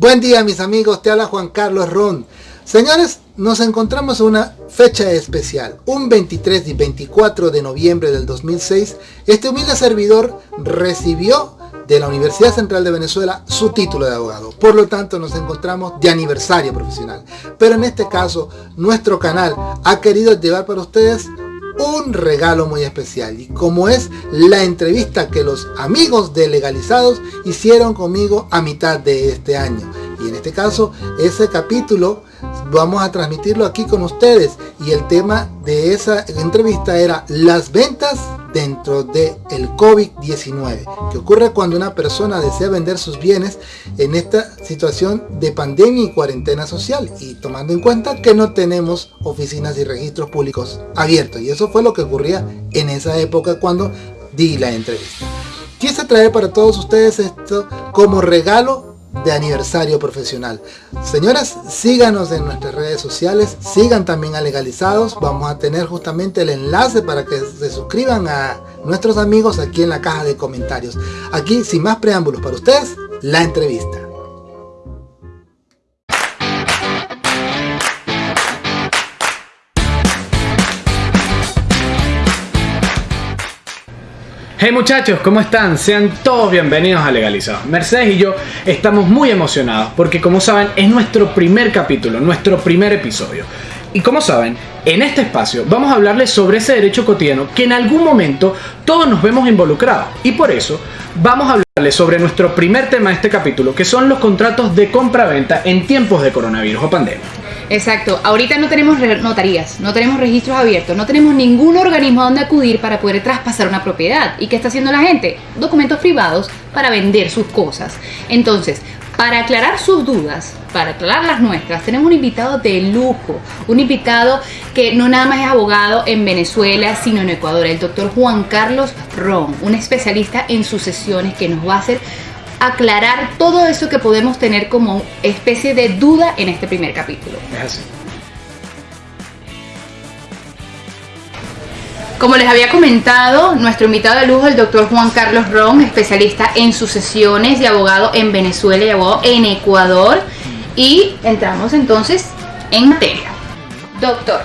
Buen día mis amigos, te habla Juan Carlos Ron. Señores, nos encontramos en una fecha especial. Un 23 y 24 de noviembre del 2006, este humilde servidor recibió de la Universidad Central de Venezuela su título de abogado. Por lo tanto, nos encontramos de aniversario profesional. Pero en este caso, nuestro canal ha querido llevar para ustedes un regalo muy especial. Y como es la entrevista que los amigos de Legalizados hicieron conmigo a mitad de este año. Y en este caso ese capítulo vamos a transmitirlo aquí con ustedes. Y el tema de esa entrevista era las ventas dentro del el COVID-19 que ocurre cuando una persona desea vender sus bienes en esta situación de pandemia y cuarentena social y tomando en cuenta que no tenemos oficinas y registros públicos abiertos. Y eso fue lo que ocurría en esa época cuando di la entrevista. Quise traer para todos ustedes esto como regalo de aniversario profesional. Señoras, síganos en nuestras redes sociales, sigan también a Legalizados, vamos a tener justamente el enlace para que se suscriban a nuestros amigos aquí en la caja de comentarios. Aquí, sin más preámbulos para ustedes, la entrevista. Hey muchachos, ¿cómo están? Sean todos bienvenidos a Legalizados. Mercedes y yo estamos muy emocionados porque como saben es nuestro primer capítulo, nuestro primer episodio. Y como saben, en este espacio vamos a hablarles sobre ese derecho cotidiano que en algún momento todos nos vemos involucrados. Y por eso vamos a hablarles sobre nuestro primer tema de este capítulo, que son los contratos de compra-venta en tiempos de coronavirus o pandemia. Exacto, ahorita no tenemos notarías, no tenemos registros abiertos, no tenemos ningún organismo a donde acudir para poder traspasar una propiedad. ¿Y qué está haciendo la gente? Documentos privados para vender sus cosas. Entonces, para aclarar sus dudas, para aclarar las nuestras, tenemos un invitado de lujo, un invitado que no nada más es abogado en Venezuela, sino en Ecuador, el doctor Juan Carlos Ron, un especialista en sucesiones que nos va a hacer aclarar todo eso que podemos tener como especie de duda en este primer capítulo. Como les había comentado, nuestro invitado de lujo es el doctor Juan Carlos Ron, especialista en sucesiones y abogado en Venezuela y abogado en Ecuador. Y entramos entonces en materia. Doctor,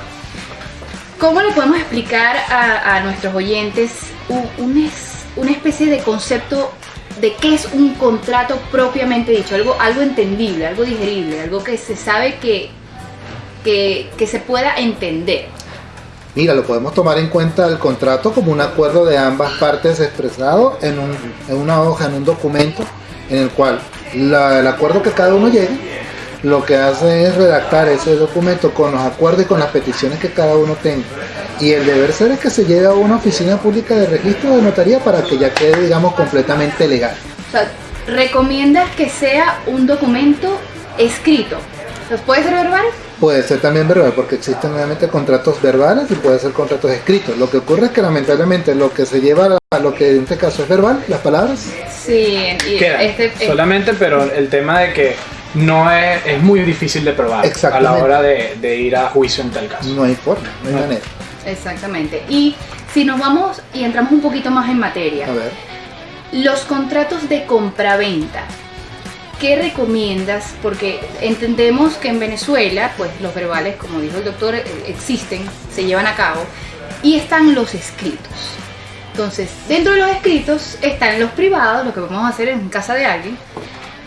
¿cómo le podemos explicar a, nuestros oyentes una especie de concepto de qué es un contrato propiamente dicho, algo, algo entendible, algo digerible, algo que se sabe que, que, se pueda entender. Mira, lo podemos tomar en cuenta el contrato como un acuerdo de ambas partes expresado en, una hoja, en un documento, en el cual el acuerdo que cada uno llegue, lo que hace es redactar ese documento con los acuerdos y con las peticiones que cada uno tenga y el deber ser es que se lleve a una oficina pública de registro de notaría para que ya quede, digamos, completamente legal. O sea, ¿recomiendas que sea un documento escrito? ¿Puede ser verbal? Puede ser también verbal, porque existen obviamente contratos verbales y puede ser contratos escritos. Lo que ocurre es que lamentablemente lo que se lleva a lo que en este caso es verbal, las palabras. Sí, y este, solamente, pero el tema de que no es, es muy difícil de probar a la hora de, de, ir a juicio en tal caso. No hay forma, no hay manera. Exactamente. Y si nos vamos y entramos un poquito más en materia, los contratos de compraventa. ¿Qué recomiendas? Porque entendemos que en Venezuela, pues los verbales, como dijo el doctor, eh, existen, se llevan a cabo y están los escritos. Entonces, dentro de los escritos están los privados, lo que vamos a hacer en casa de alguien,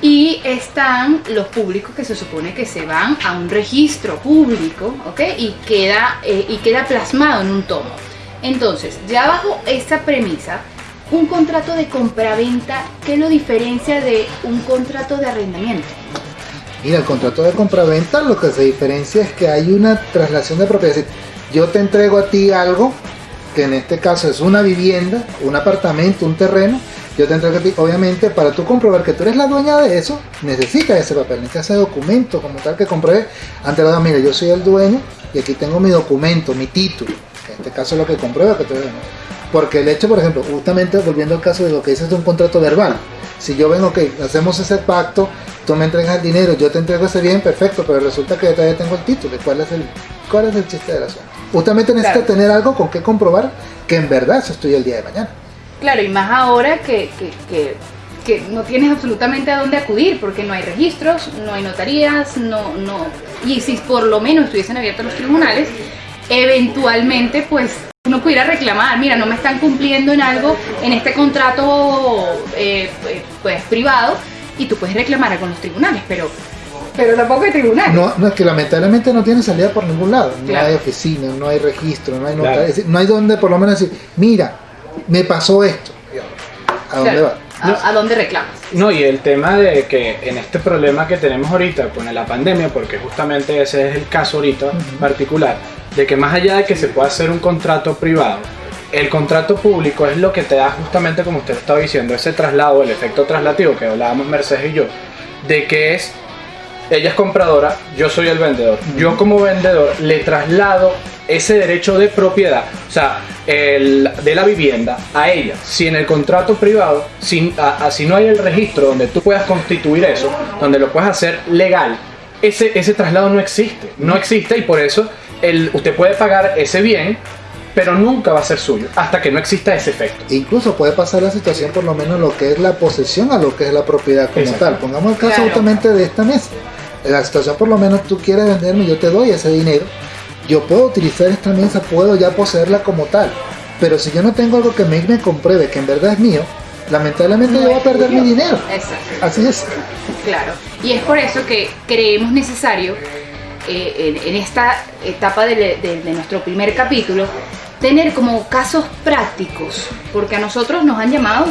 y están los públicos que se supone que se van a un registro público, ¿ok? Y queda, eh, y queda plasmado en un tomo. Entonces, ya bajo esta premisa, un contrato de compraventa, ¿qué lo diferencia de un contrato de arrendamiento? Mira, el contrato de compraventa lo que se diferencia es que hay una traslación de propiedad. yo te entrego a ti algo, que en este caso es una vivienda, un apartamento, un terreno, yo te entrego a ti, obviamente, para tú comprobar que tú eres la dueña de eso, necesitas ese papel, necesitas ese documento como tal que compruebe ante la mira, yo soy el dueño y aquí tengo mi documento, mi título, que en este caso es lo que comprueba que tú eres Porque el hecho, por ejemplo, justamente volviendo al caso de lo que dices de un contrato verbal, si yo vengo, ok, hacemos ese pacto, tú me entregas el dinero, yo te entrego ese bien, perfecto, pero resulta que yo todavía tengo el título, ¿cuál es el, cuál es el chiste de la asunto? Justamente necesitas tener algo con que comprobar que en verdad eso estoy el día de mañana. Claro, y más ahora que, que no tienes absolutamente a dónde acudir porque no hay registros, no hay notarías, no, no, y si por lo menos estuviesen abiertos los tribunales, eventualmente pues uno pudiera reclamar, mira, no me están cumpliendo en algo en este contrato eh, pues privado y tú puedes reclamar con los tribunales, pero pero tampoco hay tribunales. No, no, es que lamentablemente no tiene salida por ningún lado. No hay oficina, no hay registro, no hay notaría, no hay donde por lo menos decir, mira, me pasó esto. ¿A dónde va? ¿A, dónde reclamas? No, y el tema de que en este problema que tenemos ahorita con la pandemia, porque justamente ese es el caso ahorita particular, de que más allá de que se pueda hacer un contrato privado, el contrato público es lo que te da justamente, como usted estaba diciendo, ese traslado, el efecto traslativo que hablábamos Mercedes y yo, de que es, ella es compradora, yo soy el vendedor. Yo como vendedor le traslado ese derecho de propiedad, o sea, el, de la vivienda a ella. Si en el contrato privado, si, si no hay el registro donde tú puedas constituir eso, donde lo puedas hacer legal, ese, ese traslado no existe. No existe y por eso el, usted puede pagar ese bien pero nunca va a ser suyo hasta que no exista ese efecto. Incluso puede pasar la situación por lo menos lo que es la posesión a lo que es la propiedad como tal. Pongamos el caso justamente de esta mesa. La situación por lo menos tú quieres venderme, yo te doy ese dinero yo puedo utilizar esta mesa, puedo ya poseerla como tal. Pero si yo no tengo algo que me, me compruebe que en verdad es mío, lamentablemente yo voy a perder mi dinero. Exacto. Así es. Claro. Y es por eso que creemos necesario eh, en, esta etapa de, nuestro primer capítulo tener como casos prácticos, porque a nosotros nos han llamado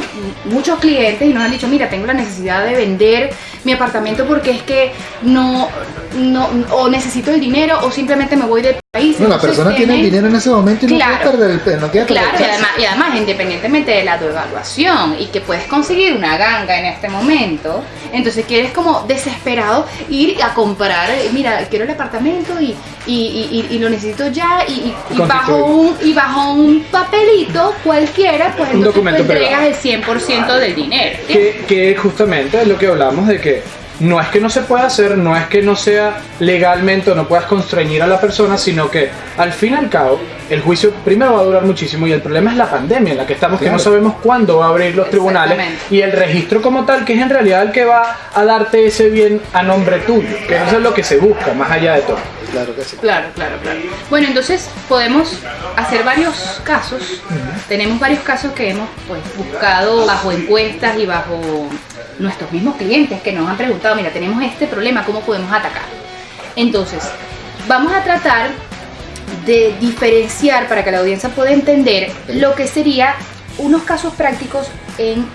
muchos clientes y nos han dicho, mira, tengo la necesidad de vender mi apartamento porque es que no, no o necesito el dinero o simplemente me voy de país. No, la persona tiene el dinero en ese momento y no quiere perder el no quiere Claro, y además, y además, independientemente de la devaluación y que puedes conseguir una ganga en este momento, entonces quieres como desesperado ir a comprar, eh, mira, quiero el apartamento y, y, y, lo necesito ya y, bajo un, y bajo un papelito cualquiera, pues un entonces tú entregas el 100% del dinero. Que, que justamente es lo que hablamos de que no es que no se pueda hacer, no es que no sea legalmente o no puedas constreñir a la persona, sino que al fin y al cabo el juicio primero va a durar muchísimo y el problema es la pandemia en la que estamos, que no sabemos cuándo va a abrir los tribunales y el registro como tal, que es en realidad el que va a darte ese bien a nombre tuyo, que eso es lo que se busca, más allá de todo. Claro que sí. Claro, claro, claro. Bueno, entonces podemos hacer varios casos. Tenemos varios casos que hemos pues, buscado bajo encuestas y bajo nuestros mismos clientes que nos han preguntado, mira, tenemos este problema, ¿cómo podemos atacar? Entonces, vamos a tratar de diferenciar para que la audiencia pueda entender lo que sería unos casos prácticos en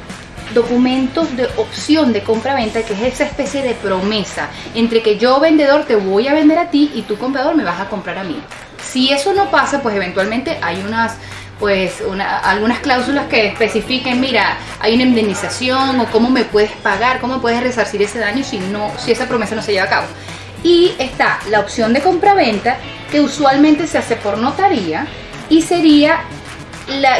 documentos de opción de compra-venta, que es esa especie de promesa entre que yo vendedor te voy a vender a ti y tú comprador me vas a comprar a mí. Si eso no pasa, pues eventualmente hay unas pues algunas cláusulas que especifiquen, mira, hay una indemnización o cómo me puedes pagar, cómo puedes resarcir ese daño si, no, si esa promesa no se lleva a cabo. Y está la opción de compra-venta, que usualmente se hace por notaría y sería,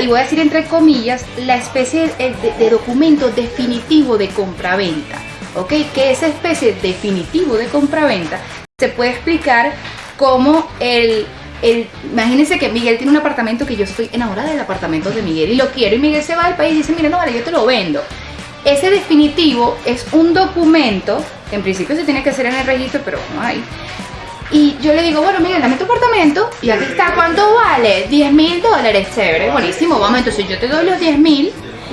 y voy a decir entre comillas, la especie de, documento definitivo de compra-venta. ¿Ok? Que esa especie definitivo de compra-venta se puede explicar como el imagínense que Miguel tiene un apartamento que yo estoy enamorada del apartamento de Miguel y lo quiero y Miguel se va al país y dice, mira, no vale, yo te lo vendo. Ese definitivo es un documento que en principio se tiene que hacer en el registro, pero no hay. Y yo le digo, bueno, Miguel, dame tu apartamento y aquí está, ¿cuánto vale? 10 mil dólares, chévere, buenísimo, vamos, entonces yo te doy los 10 mil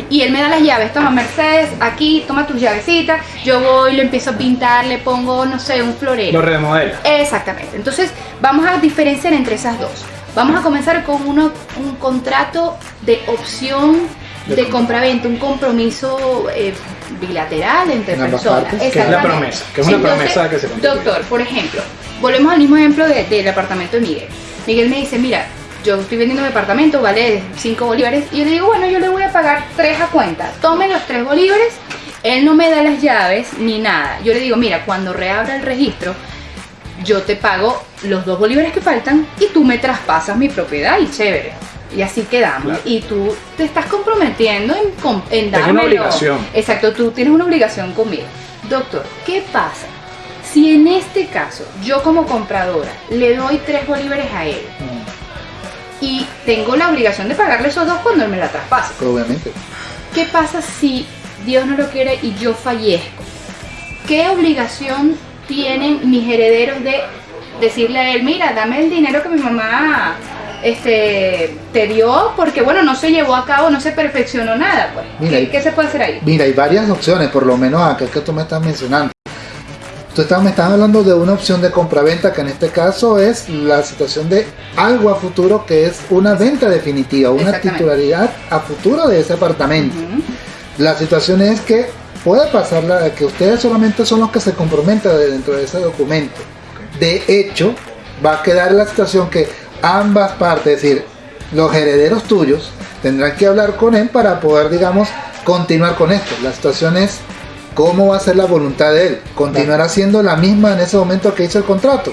y él me da las llaves, toma Mercedes, aquí, toma tus llavecitas, yo voy, lo empiezo a pintar, le pongo, no sé, un florero. Lo remodela. Exactamente, entonces vamos a diferenciar entre esas dos. Vamos a comenzar con uno, un contrato de opción de, compraventa, un compromiso eh, bilateral entre personas. que es la promesa, que es una promesa que se Doctor, por ejemplo, volvemos al mismo ejemplo del apartamento de Miguel. Miguel me dice, mira, yo estoy vendiendo mi apartamento, vale 5 bolívares, y yo le digo, bueno, yo le voy a pagar 3 a cuenta, tome los 3 bolívares, él no me da las llaves ni nada. Yo le digo, mira, cuando reabra el registro, yo te pago los 2 bolívares que faltan y tú me traspasas mi propiedad y chévere. Y así quedamos. Y tú te estás comprometiendo en, en darme. una obligación. Exacto, tú tienes una obligación conmigo. Doctor, ¿qué pasa? Si en este caso yo como compradora le doy 3 bolívares a él, y tengo la obligación de pagarle esos dos cuando él me la traspase. Obviamente. ¿Qué pasa si Dios no lo quiere y yo fallezco, ¿qué obligación tienen mis herederos de decirle a él, mira, dame el dinero que mi mamá este, te dio porque, bueno, no se llevó a cabo, no se perfeccionó nada. Pues. ¿Qué, se puede hacer ahí? Mira, hay varias opciones, por lo menos acá que tú me estás mencionando. Tú me estás hablando de una opción de compraventa que en este caso es la situación de algo a futuro que es una venta definitiva, una titularidad a futuro de ese apartamento. La situación es que puede pasar la, que ustedes solamente son los que se comprometen dentro de ese documento. De hecho, va a quedar la situación que ambas partes, es decir, los herederos tuyos, tendrán que hablar con él para poder, digamos, continuar con esto. La situación es cómo va a ser la voluntad de él. ¿Continuará siendo la misma en ese momento que hizo el contrato?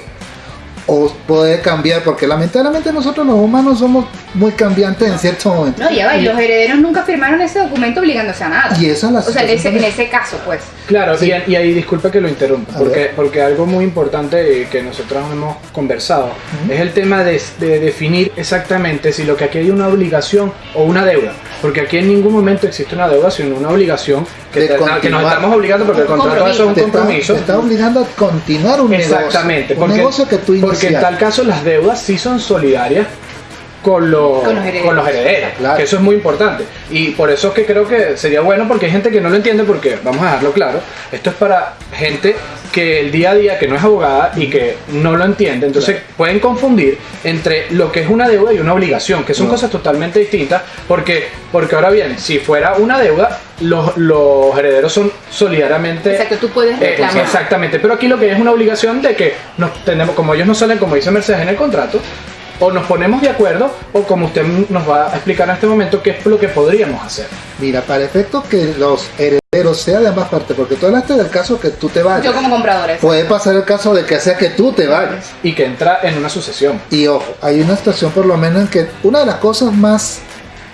o puede cambiar, porque lamentablemente nosotros los humanos somos muy cambiantes en cierto momento. No, ya va, y los herederos nunca firmaron ese documento obligándose a nada. Y esa es la O sea, en ese, en ese, caso, pues. Claro, y, ahí disculpa que lo interrumpa, porque, porque algo muy importante que nosotros hemos conversado es el tema de, definir exactamente si lo que aquí hay una obligación o una deuda. Porque aquí en ningún momento existe una deuda, sino una obligación que, que nos estamos obligando porque el contrato es un compromiso. Te está, obligando a continuar un Exactamente, negocio. Un negocio que tú Porque en tal caso las deudas sí son solidarias con los, con los herederos, que eso es muy importante. Y por eso es que creo que sería bueno, porque hay gente que no lo entiende, porque vamos a dejarlo claro, esto es para gente que el día a día, que no es abogada y que no lo entiende, entonces pueden confundir entre lo que es una deuda y una obligación, que son cosas totalmente distintas, porque, porque ahora bien, si fuera una deuda, los, los herederos son solidariamente... que tú puedes eh, reclamar. exactamente, pero aquí lo que es una obligación de que nos tenemos, como ellos no salen, como dice Mercedes en el contrato, o nos ponemos de acuerdo o como usted nos va a explicar en este momento qué es lo que podríamos hacer. Mira, para efectos que los herederos sean de ambas partes, porque tú hablaste del caso que tú te vayas. Yo como comprador. Puede pasar el caso de que sea que tú te vayas. Y que entra en una sucesión. Y ojo, hay una situación por lo menos en que una de las cosas más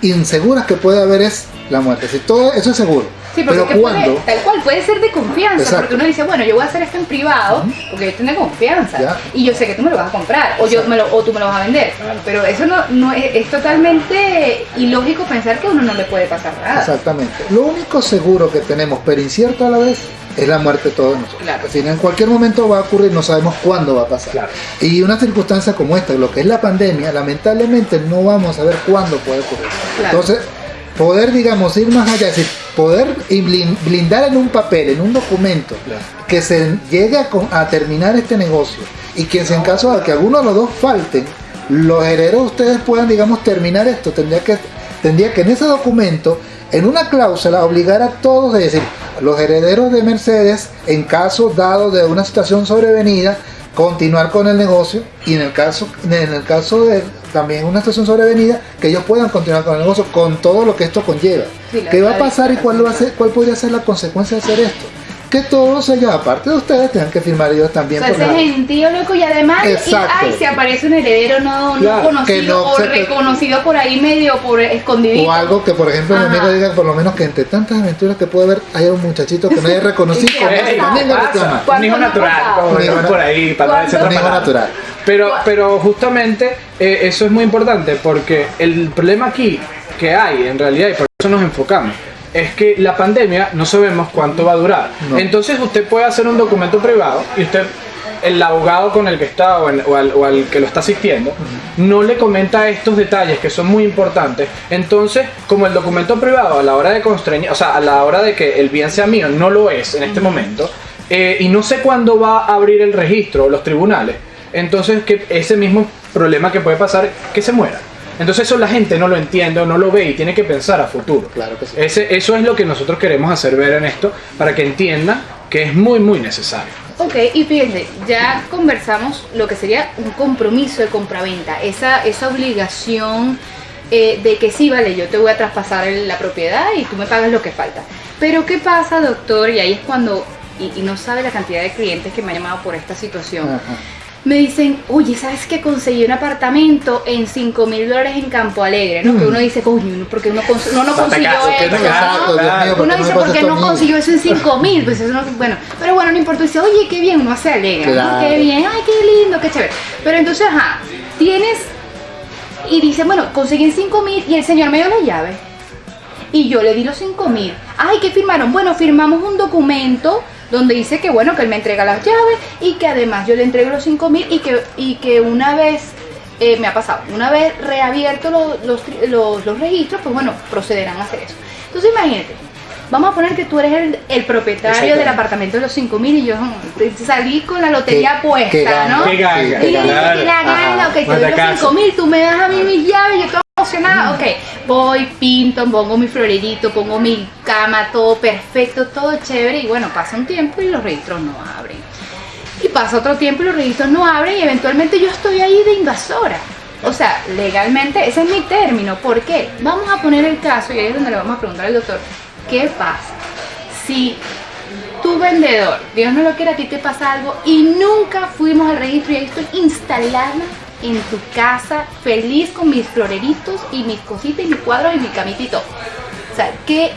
inseguras que puede haber es la muerte. Si todo eso es seguro Sí, pero cuando tal cual, puede ser de confianza, porque uno dice, bueno, yo voy a hacer esto en privado, porque yo tengo confianza, y yo sé que tú me lo vas a comprar, o, yo me lo, o tú me lo vas a vender, pero eso no, no es, es, totalmente ilógico pensar que a uno no le puede pasar nada. Exactamente. Lo único seguro que tenemos, pero incierto a la vez, es la muerte de todos nosotros. Claro. Es en cualquier momento va a ocurrir, no sabemos cuándo va a pasar. Y una circunstancia como esta, lo que es la pandemia, lamentablemente no vamos a ver cuándo puede ocurrir. Entonces, poder, digamos, ir más allá, decir, poder blindar en un papel, en un documento, que se llegue a, terminar este negocio. Y que si en caso de que alguno de los dos falten, los herederos ustedes puedan, digamos, terminar esto, tendría que, tendría que en ese documento, en una cláusula, obligar a todos, es decir, los herederos de Mercedes, en caso dado de una situación sobrevenida, continuar con el negocio. Y en el caso, en el caso de también una situación sobrevenida, que ellos puedan continuar con el negocio con todo lo que esto conlleva. ¿Qué va a pasar y cuál, va a ser, cuál podría ser la consecuencia de hacer esto? que todos ellos, aparte de ustedes, tengan que firmar ellos también. O sea, ese gentío loco y además, y, ay, si aparece un heredero no, conocido o reconocido por ahí medio por escondido. O algo que, por ejemplo, mi amigo diga, por lo menos que entre tantas aventuras que puede haber, hay un muchachito que no haya reconocido como Un hijo natural, como por ahí, para no Un hijo natural. Pero, pero justamente eh, eso es muy importante porque el problema aquí que hay en realidad, y por eso nos enfocamos, es que la pandemia no sabemos cuánto va a durar. Entonces usted puede hacer un documento privado y usted, el abogado con el que está o, al, que lo está asistiendo, no le comenta estos detalles que son muy importantes. Entonces, como el documento privado a la hora de constreñir, o sea, a la hora de que el bien sea mío, no lo es en este momento, eh, y no sé cuándo va a abrir el registro los tribunales, entonces que ese mismo problema que puede pasar, que se muera. Entonces eso la gente no lo entiende o no lo ve y tiene que pensar a futuro. Claro que sí. Ese, eso es lo que nosotros queremos hacer ver en esto para que entiendan que es muy muy necesario. Ok, y fíjense, ya conversamos lo que sería un compromiso de compraventa, esa, esa obligación eh, de que sí, vale, yo te voy a traspasar la propiedad y tú me pagas lo que falta. Pero ¿qué pasa, doctor? Y ahí es cuando, y, no sabe la cantidad de clientes que me han llamado por esta situación me dicen, oye, ¿sabes que conseguí un apartamento en 5 mil dólares en Campo Alegre? ¿no? Que uno dice, coño, porque uno, no, no consiguió eso. uno dice, ¿por qué no consiguió eso en 5 mil? Pues eso no, bueno, pero bueno, no importa. Dice, oye, qué bien, uno se alegra, qué bien, ay, qué lindo, qué chévere. Pero entonces, ajá, tienes, y dice, bueno, conseguí en 5 mil y el señor me dio la llave. y yo le di los 5 mil. Ay, ¿qué firmaron? Bueno, firmamos un documento donde dice que bueno, que él me entrega las llaves y que además yo le entrego los 5 mil y que, y que una vez eh, me ha pasado, una vez reabierto los, los, los, registros, pues bueno, procederán a hacer eso. Entonces imagínate, vamos a poner que tú eres el, propietario del apartamento de los 5 mil y yo salí con la lotería puesta, ¿no? Qué ganga, y, la ganga, ok, te doy los 5 mil, tú me das a mí mis llaves, yo estoy emocionada, ok, voy, pinto, pongo mi florerito, pongo mi cama, todo perfecto, todo chévere y bueno, pasa un tiempo y los registros no abren y pasa otro tiempo y los registros no abren y eventualmente yo estoy ahí de invasora. O sea, legalmente ese es mi término. ¿Por qué? Vamos a poner el caso y ahí es donde le vamos a preguntar al doctor, ¿qué pasa? Si tu vendedor, Dios no lo quiera, a ti te pasa algo y nunca fuimos al registro y ahí estoy instalada en tu casa, feliz con mis floreritos y mis cositas y mis cuadros y mi camitito. O sea, ¿qué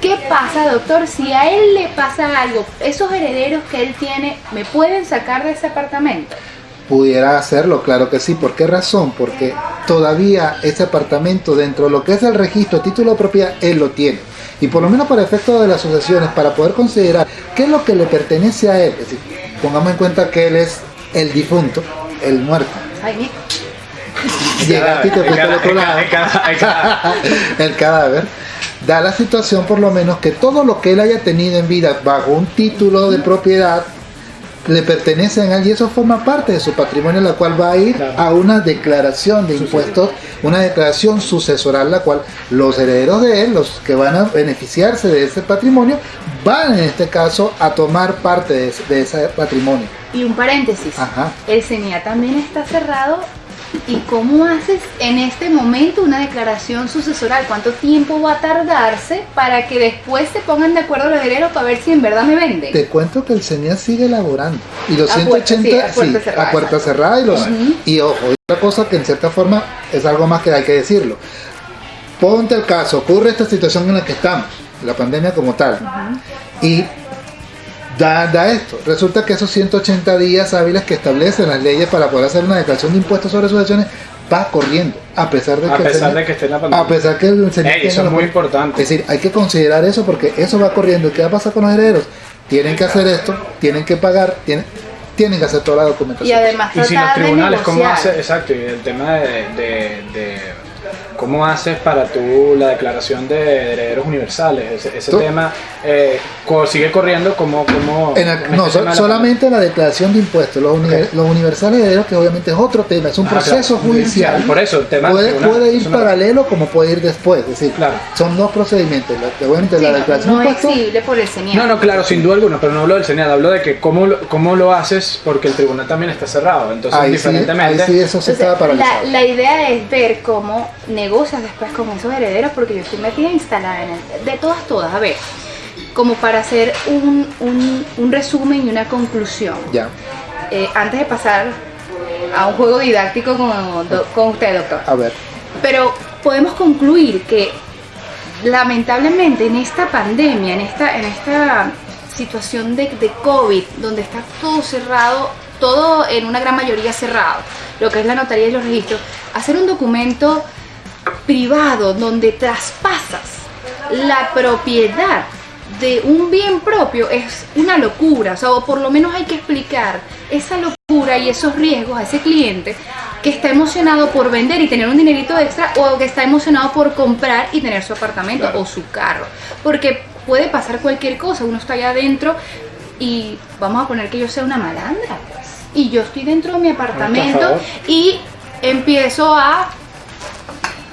¿Qué pasa, doctor? Si a él le pasa algo, esos herederos que él tiene, ¿me pueden sacar de ese apartamento? Pudiera hacerlo, claro que sí. ¿Por qué razón? Porque todavía ese apartamento dentro de lo que es el registro, título de propiedad, él lo tiene. Y por lo menos para efecto de las asociaciones, para poder considerar qué es lo que le pertenece a él, es decir, pongamos en cuenta que él es el difunto, el muerto. Ay, Llegaste el cadáver. Da la situación por lo menos que todo lo que él haya tenido en vida bajo un título de propiedad le pertenece a él y eso forma parte de su patrimonio, la cual va a ir a una declaración de impuestos, una declaración sucesoral, la cual los herederos de él, los que van a beneficiarse de ese patrimonio, van en este caso a tomar parte de ese, patrimonio. Y un paréntesis, el CENIA también está cerrado ¿Y cómo haces en este momento una declaración sucesoral? ¿Cuánto tiempo va a tardarse para que después se pongan de acuerdo los herederos para ver si en verdad me venden? Te cuento que el CENIA sigue elaborando. Y los 180 a puerta, cerrada, a puerta cerrada y los... Y ojo, otra cosa que en cierta forma es algo más que hay que decirlo. Ponte el caso, ocurre esta situación en la que estamos, la pandemia como tal. Y da, esto. Resulta que esos 180 días hábiles que establecen las leyes para poder hacer una declaración de impuestos sobre sucesiones va corriendo, a pesar de a que, pesar de que esté en la pandemia. A pesar que el Eso es muy importante. Es decir, hay que considerar eso porque eso va corriendo. ¿Qué va a pasar con los herederos? Tienen que hacer esto, tienen que pagar, tienen, tienen que hacer toda la documentación. Y además, y si los tribunales, ¿cómo hace? Exacto, y el tema de ¿Cómo haces para tú la declaración de herederos universales? Ese, tema eh, sigue corriendo como... como no, este solamente la, declaración de impuestos. Los, universales herederos, que obviamente es otro tema, es un ah, proceso judicial. Por eso, el tema puede, puede ir paralelo como puede ir después. Es decir, claro. son dos procedimientos. Obviamente la declaración de impuestos... por el señal. No, no, claro, sin duda alguna, pero no hablo del señal, hablo de que cómo, cómo lo haces porque el tribunal también está cerrado. Entonces, ahí diferentemente... Sí, eso se la, la idea es ver cómo después con esos herederos porque yo estoy metida instalada en el, de todas, todas. A ver, como para hacer un, un, resumen y una conclusión. Ya. Eh, antes de pasar a un juego didáctico con, con usted, doctor. A ver. Pero podemos concluir que lamentablemente en esta pandemia, en esta, en esta situación de, de COVID, donde está todo cerrado, todo en una gran mayoría cerrado, lo que es la notaría y los registros, hacer un documento privado donde traspasas la propiedad de un bien propio es una locura, o sea, o por lo menos hay que explicar esa locura y esos riesgos a ese cliente que está emocionado por vender y tener un dinerito extra o que está emocionado por comprar y tener su apartamento o su carro, porque puede pasar cualquier cosa, uno está allá adentro y vamos a poner que yo sea una malandra, pues, y yo estoy dentro de mi apartamento y empiezo a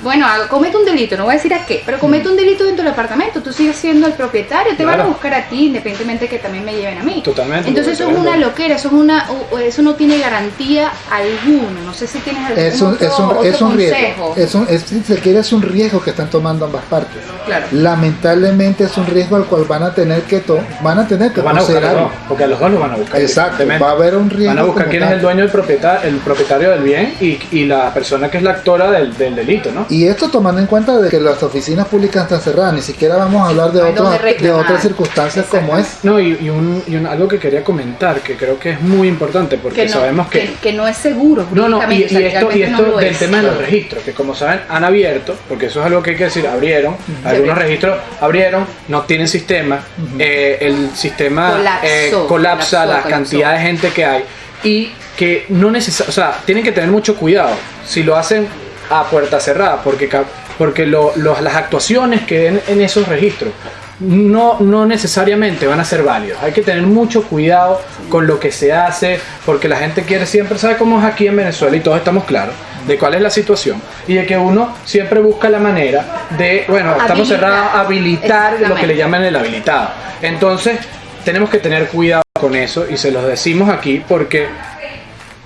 bueno, comete un delito, no voy a decir a qué, pero comete un delito dentro del apartamento, tú sigues siendo el propietario, te van a buscar a ti, independientemente que también me lleven a mí. Totalmente. Entonces eso es una loquera, eso es una, eso no tiene garantía alguna. No sé si tienes algún es un, es un, es un riesgo. Es un, es, si se quiere es un riesgo que están tomando ambas partes. Claro. Lamentablemente es un riesgo al cual van a tener que van a tener que van a buscar porque a los dos lo van a buscar. Exacto. Va a haber un riesgo. Van a buscar quién es el dueño del propietario, el propietario del bien y, y, la persona que es la actora del, del delito, ¿no? y esto tomando en cuenta de que las oficinas públicas están cerradas, ni siquiera vamos a hablar de, de otras circunstancias como es. No, y, un, algo que quería comentar, que creo que es muy importante, porque sabemos que, que, no es seguro. No, no, y, esto, y esto del tema de los registros, que como saben han abierto, porque eso es algo que hay que decir, abrieron, algunos registros abrieron, no tienen sistema, eh, el sistema eh, colapsa la cantidad de gente que hay y que no necesariamente, o sea, tienen que tener mucho cuidado si lo hacen a puerta cerrada, porque, porque las actuaciones que den en esos registros no, no necesariamente van a ser válidos. Hay que tener mucho cuidado con lo que se hace, porque la gente quiere siempre, sabe cómo es aquí en Venezuela y todos estamos claros de cuál es la situación y de que uno siempre busca la manera de, bueno, estamos cerrados, habilitar lo que le llaman el habilitado. Entonces, tenemos que tener cuidado con eso y se los decimos aquí porque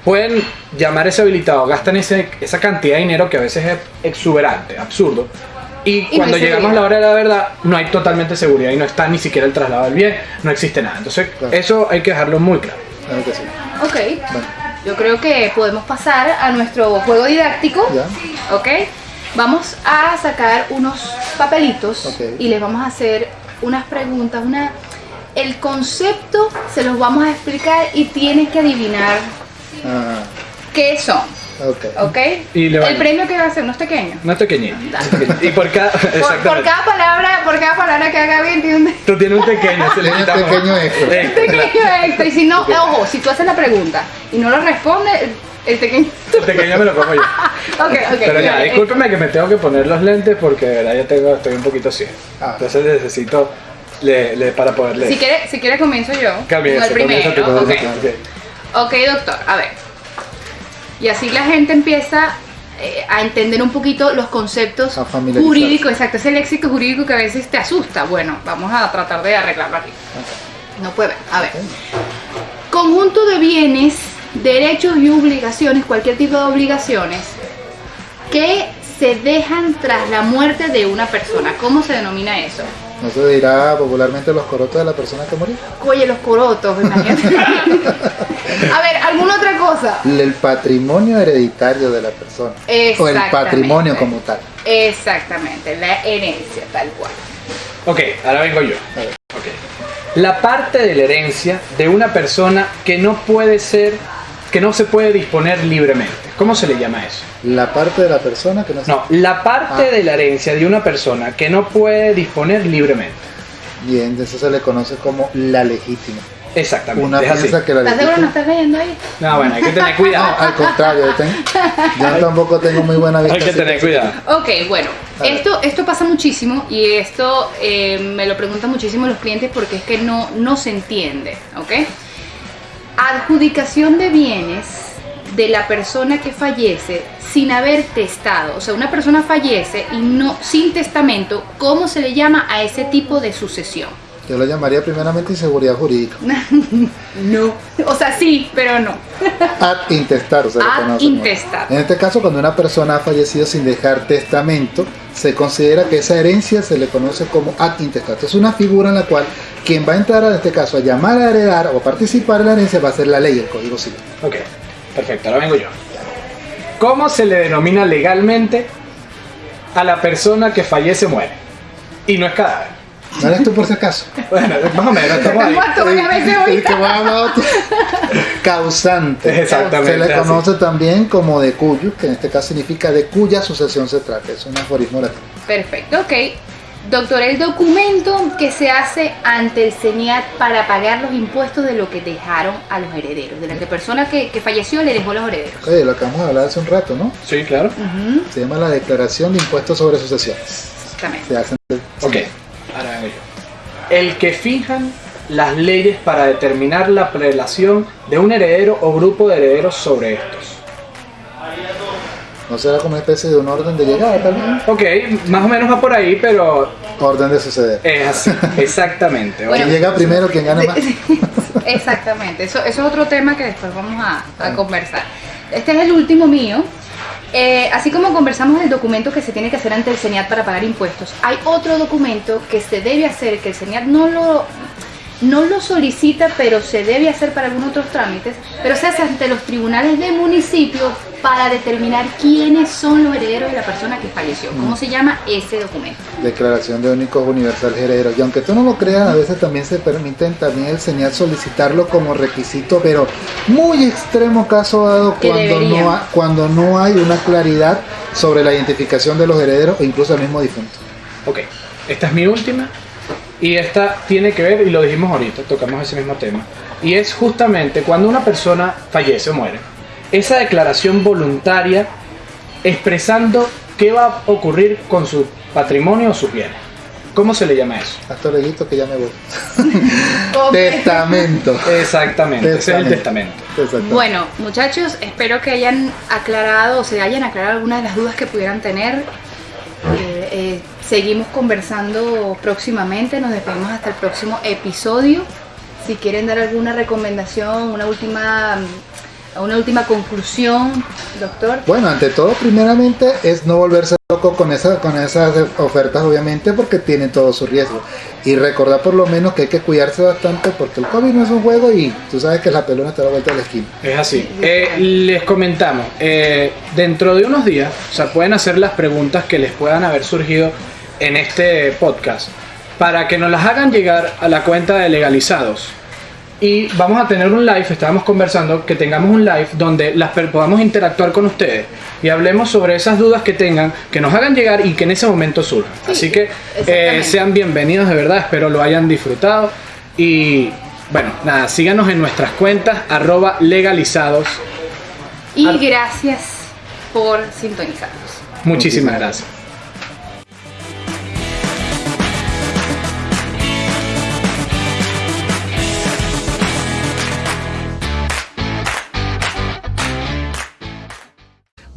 pueden llamar ese habilitado, gastan ese, esa cantidad de dinero que a veces es exuberante, absurdo. Y, cuando llegamos a la hora de la verdad, no hay totalmente seguridad y no está ni siquiera el traslado del bien, no existe nada. Entonces, eso hay que dejarlo muy claro. Ok. Yo creo que podemos pasar a nuestro juego didáctico. Ok. Vamos a sacar unos papelitos y les vamos a hacer unas preguntas, una el concepto se los vamos a explicar y tienes que adivinar ah. qué son. Ok. Y el premio que va a ser no es pequeño. No es pequeñito. Y por cada, por, cada palabra, por cada palabra que haga bien tiene un Tú tienes un pequeño, se le un pequeño extra. Un pequeño extra. Y si no, ojo, si tú haces la pregunta y no lo responde, el pequeño. El pequeño me lo como yo. ok, ok. Pero ya, discúlpeme que me tengo que poner los lentes porque de verdad ya tengo, estoy un poquito ciego. Ah. Entonces necesito le, para poder leer. Si quiere, si quiere comienzo yo. el primero. Okay. Ok, doctor, a ver. Y así la gente empieza eh, a entender un poquito los conceptos jurídicos, exacto, ese léxico jurídico que a veces te asusta. Bueno, vamos a tratar de arreglarlo aquí. No puede, a ver. Conjunto de bienes, derechos y obligaciones, cualquier tipo de obligaciones, que se dejan tras la muerte de una persona. ¿Cómo se denomina eso? ¿No se dirá popularmente los corotos de la persona que murió? Oye, los corotos, imagínate. A ver, ¿alguna otra cosa? El patrimonio hereditario de la persona. O el patrimonio como tal. Exactamente, la herencia tal cual. Ok, ahora vengo yo. La parte de la herencia de una persona que no puede ser, que no se puede disponer libremente. ¿Cómo se le llama eso? La parte de la persona que no No, la parte ah. de la herencia de una persona que no puede disponer libremente. Bien, eso se le conoce como la legítima. Exactamente. Una piensa que la ¿Estás seguro no estás leyendo ahí? No, bueno, hay que tener cuidado. al contrario, yo tampoco tengo muy buena vista. Hay que tener cuidado. Ok, bueno, esto, esto pasa muchísimo y esto eh, me lo preguntan muchísimo los clientes porque es que no, no se entiende, ¿ok? Adjudicación de bienes de la persona que fallece sin haber testado. O sea, una persona fallece y no sin testamento, ¿cómo se le llama a ese tipo de sucesión? Yo lo llamaría primeramente inseguridad jurídica. no, o sea, sí, pero no. Ad intestar, o sea, Ad intestar. En este caso, cuando una persona ha fallecido sin dejar testamento, se considera que esa herencia se le conoce como ad intestar. Es una figura en la cual quien va a entrar en este caso a llamar a heredar o participar en la herencia va a ser la ley, el código civil. Ok. Perfecto, ahora vengo yo. ¿Cómo se le denomina legalmente a la persona que fallece muere? Y no es cadáver. ¿No eres tú por si acaso? Bueno, más o menos, estamos ahí. Causante. Exactamente. Se le conoce también como de cuyo, que en este caso significa de cuya sucesión se trata. Es un aforismo latino. Perfecto, ok. Doctor, el documento que se hace ante el CENIAT para pagar los impuestos de lo que dejaron a los herederos, de la persona que, falleció le dejó a los herederos. Oye, lo acabamos de hablar hace un rato, ¿no? Sí, claro. Se llama la Declaración de Impuestos sobre Sucesiones. Exactamente. Se hace ok, ahora yo. El que fijan las leyes para determinar la prelación de un heredero o grupo de herederos sobre estos. ¿No será como una especie de un orden de llegada también? Ok, más o menos va por ahí, pero... Orden de suceder. Es así, exactamente. ¿Quién llega primero, quien gana más? exactamente, eso, eso, es otro tema que después vamos a, ah. conversar. Este es el último mío. Eh, así como conversamos del documento que se tiene que hacer ante el CENIAT para pagar impuestos, hay otro documento que se debe hacer, que el CENIAT no lo no lo solicita, pero se debe hacer para algunos otros trámites, pero se hace ante los tribunales de municipio para determinar quiénes son los herederos de la persona que falleció. ¿Cómo se llama ese documento? Declaración de únicos universales herederos. Y aunque tú no lo creas, a veces también se permiten también el señal solicitarlo como requisito, pero muy extremo caso dado cuando no, cuando no hay una claridad sobre la identificación de los herederos o incluso el mismo difunto. Ok, esta es mi última y esta tiene que ver, y lo dijimos ahorita, tocamos ese mismo tema, y es justamente cuando una persona fallece o muere, esa declaración voluntaria expresando qué va a ocurrir con su patrimonio o sus bienes. ¿Cómo se le llama eso? Pastorelito que ya me voy. testamento. Exactamente, ese es el testamento. Bueno, muchachos, espero que hayan aclarado o se hayan aclarado algunas de las dudas que pudieran tener. Eh, eh, seguimos conversando próximamente, nos despedimos hasta el próximo episodio. Si quieren dar alguna recomendación, una última una última conclusión, doctor. Bueno, ante todo, primeramente es no volverse loco con, esa, con esas ofertas, obviamente, porque tienen todo su riesgo. Y recordar por lo menos que hay que cuidarse bastante porque el COVID no es un juego y tú sabes que la pelona está a la vuelta de la esquina. Es así. Eh, les comentamos, eh, dentro de unos días, o sea, pueden hacer las preguntas que les puedan haber surgido en este podcast para que nos las hagan llegar a la cuenta de legalizados y vamos a tener un live, estábamos conversando, que tengamos un live donde las podamos interactuar con ustedes y hablemos sobre esas dudas que tengan, que nos hagan llegar y que en ese momento surjan. Así que eh, sean bienvenidos de verdad, espero lo hayan disfrutado y bueno, nada, síganos en nuestras cuentas arroba legalizados. Y gracias por sintonizarnos. Muchísimas gracias.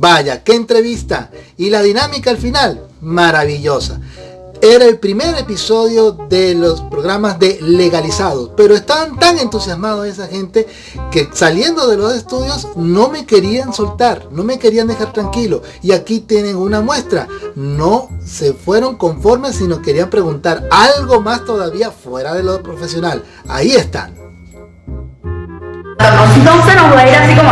Vaya, qué entrevista. Y la dinámica al final, maravillosa. Era el primer episodio de los programas de legalizados, pero estaban tan entusiasmados esa gente que saliendo de los estudios no me querían soltar, no me querían dejar tranquilo. Y aquí tienen una muestra. No se fueron conformes, sino querían preguntar algo más todavía fuera de lo profesional. Ahí están.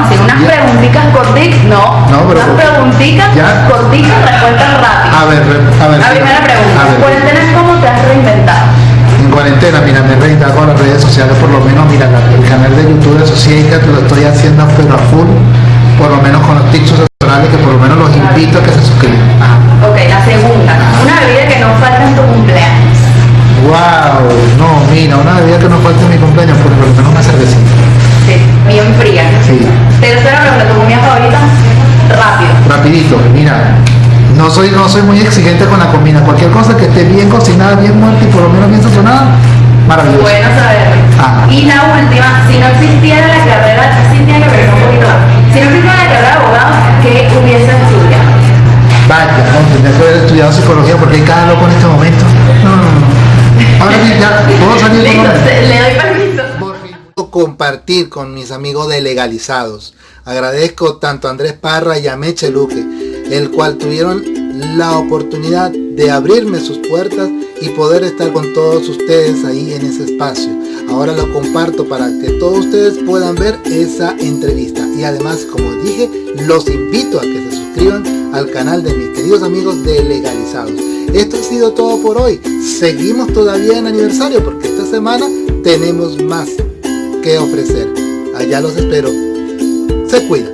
Así unas preguntitas cortitas, no, no unas preguntitas cortitas, respuestas rápidas. A ver, a ver. La primera pregunta, ¿en cuarentena cómo te has reinventado? En cuarentena, mira, me he reinventado con las redes sociales, por lo menos, mira, el canal de YouTube de Sociedad lo estoy haciendo pero a full, por lo menos con los tips asesorales que por lo menos los invito a que se suscriban. Ok, la segunda, una bebida que no falta en tu cumpleaños. Wow, no, mira, una bebida que no falta en mi cumpleaños, por lo menos una cervecita bien fría. Sí. Tercero, tu comida favorita, rápido. Rapidito, mira. No soy, no soy muy exigente con la comida. Cualquier cosa que esté bien cocinada, bien muerta y por lo menos bien sazonada, maravilloso. Bueno saber. Y la última, si no existiera la carrera, sí tiene que ver un poquito Si no existiera la carrera de abogado, ¿qué hubiese estudiado? Vaya, no, tendría que haber estudiado psicología porque hay cada loco en este momento. No, no, no. Con mis amigos de legalizados. Agradezco tanto a Andrés Parra y a Meche Luque, el cual tuvieron la oportunidad de abrirme sus puertas y poder estar con todos ustedes ahí en ese espacio. Ahora lo comparto para que todos ustedes puedan ver esa entrevista. Y además, como dije, los invito a que se suscriban al canal de mis queridos amigos de Legalizados. Esto ha sido todo por hoy. Seguimos todavía en aniversario porque esta semana tenemos más que ofrecer. Allá los espero. Se cuida.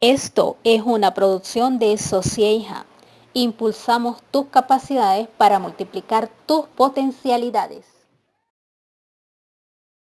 Esto es una producción de Socieja. Impulsamos tus capacidades para multiplicar tus potencialidades.